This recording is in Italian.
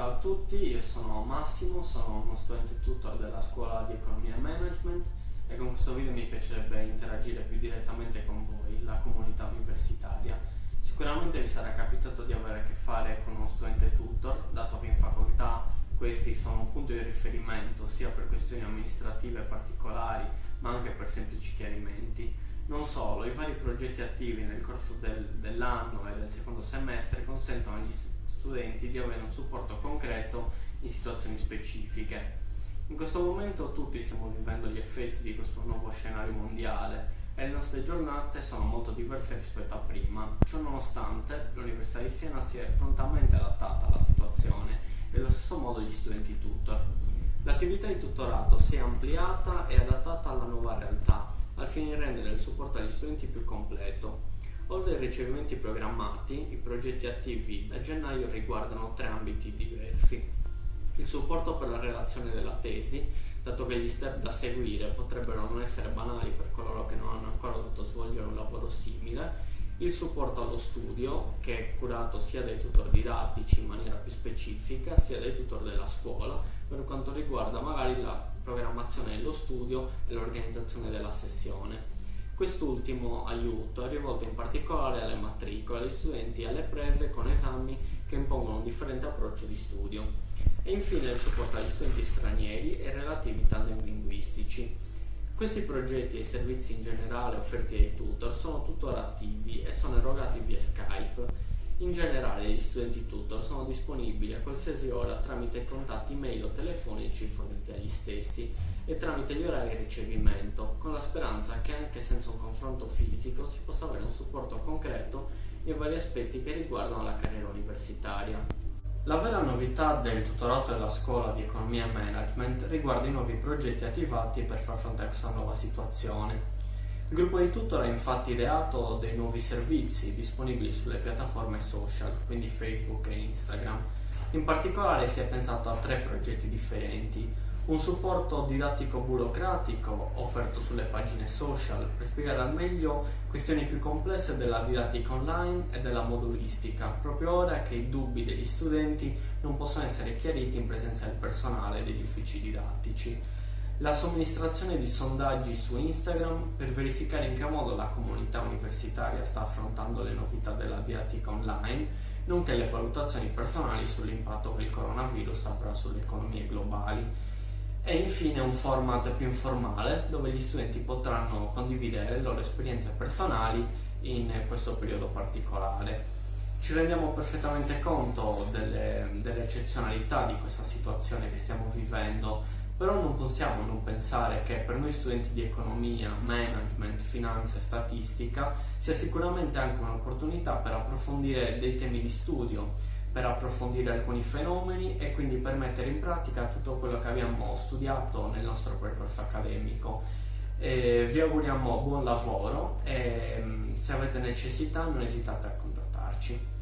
Ciao a tutti, io sono Massimo, sono uno studente tutor della scuola di economia e management e con questo video mi piacerebbe interagire più direttamente con voi, la comunità universitaria. Sicuramente vi sarà capitato di avere a che fare con uno studente tutor, dato che in facoltà questi sono un punto di riferimento sia per questioni amministrative particolari ma anche per semplici chiarimenti. Non solo, i vari progetti attivi nel corso del, dell'anno e del secondo semestre consentono agli studenti di avere un supporto concreto in situazioni specifiche. In questo momento tutti stiamo vivendo gli effetti di questo nuovo scenario mondiale e le nostre giornate sono molto diverse rispetto a prima. Ciò nonostante, l'Università di Siena si è prontamente adattata alla situazione e allo stesso modo gli studenti tutor. L'attività di tutorato si è ampliata e adattata alla nuova realtà, al fine di rendere il supporto agli studenti più completo. Oltre ai ricevimenti programmati, i progetti attivi da gennaio riguardano tre ambiti diversi. Il supporto per la relazione della tesi, dato che gli step da seguire potrebbero non essere banali per coloro che non hanno ancora dovuto svolgere un lavoro simile, il supporto allo studio, che è curato sia dai tutor didattici in maniera più specifica, sia dai tutor della scuola, per quanto riguarda magari la programmazione dello studio e l'organizzazione della sessione. Quest'ultimo aiuto è rivolto in particolare alle matricole, agli studenti e alle prese con esami che impongono un differente approccio di studio. E infine il supporto agli studenti stranieri e relativi tandem linguistici. Questi progetti e i servizi in generale offerti ai tutor sono tuttora attivi e sono erogati via Skype. In generale gli studenti tutor sono disponibili a qualsiasi ora tramite contatti mail o telefonici forniti agli stessi e tramite gli orari di ricevimento, con la speranza che anche senza un confronto fisico si possa avere un supporto concreto in vari aspetti che riguardano la carriera universitaria. La vera novità del tutorato della scuola di economia e management riguarda i nuovi progetti attivati per far fronte a questa nuova situazione. Il gruppo di tutor ha infatti ideato dei nuovi servizi disponibili sulle piattaforme social, quindi Facebook e Instagram. In particolare si è pensato a tre progetti differenti, un supporto didattico burocratico offerto sulle pagine social per spiegare al meglio questioni più complesse della didattica online e della modulistica, proprio ora che i dubbi degli studenti non possono essere chiariti in presenza del personale degli uffici didattici. La somministrazione di sondaggi su Instagram per verificare in che modo la comunità universitaria sta affrontando le novità della didattica online, nonché le valutazioni personali sull'impatto che il coronavirus avrà sulle economie globali e infine un format più informale dove gli studenti potranno condividere le loro esperienze personali in questo periodo particolare. Ci rendiamo perfettamente conto delle, delle eccezionalità di questa situazione che stiamo vivendo, però non possiamo non pensare che per noi studenti di economia, management, finanza e statistica sia sicuramente anche un'opportunità per approfondire dei temi di studio per approfondire alcuni fenomeni e quindi per mettere in pratica tutto quello che abbiamo studiato nel nostro percorso accademico. E vi auguriamo buon lavoro e mm, se avete necessità non esitate a contattarci.